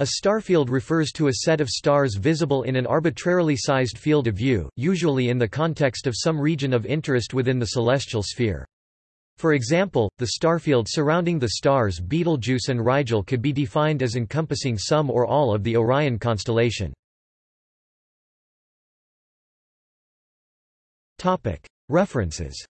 A starfield refers to a set of stars visible in an arbitrarily sized field of view, usually in the context of some region of interest within the celestial sphere. For example, the starfield surrounding the stars Betelgeuse and Rigel could be defined as encompassing some or all of the Orion constellation. References